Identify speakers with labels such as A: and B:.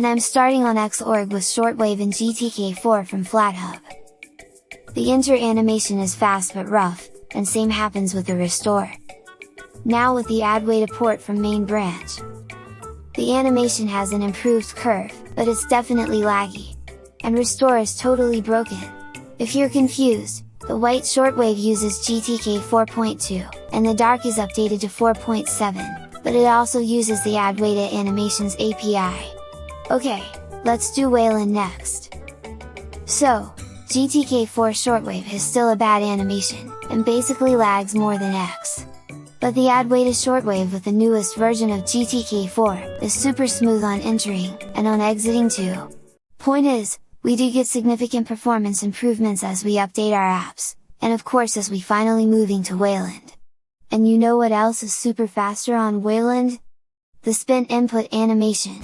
A: and I'm starting on Xorg with Shortwave and GTK4 from FlatHub. The enter animation is fast but rough, and same happens with the restore. Now with the Adwaita port from main branch. The animation has an improved curve, but it's definitely laggy. And restore is totally broken. If you're confused, the white shortwave uses GTK 4.2, and the dark is updated to 4.7, but it also uses the to Animations API. Okay, let's do Wayland next. So, GTK4 shortwave is still a bad animation, and basically lags more than X. But the Adwaita shortwave with the newest version of GTK4 is super smooth on entering, and on exiting too. Point is, we do get significant performance improvements as we update our apps, and of course as we finally moving to Wayland. And you know what else is super faster on Wayland? The spin input animation!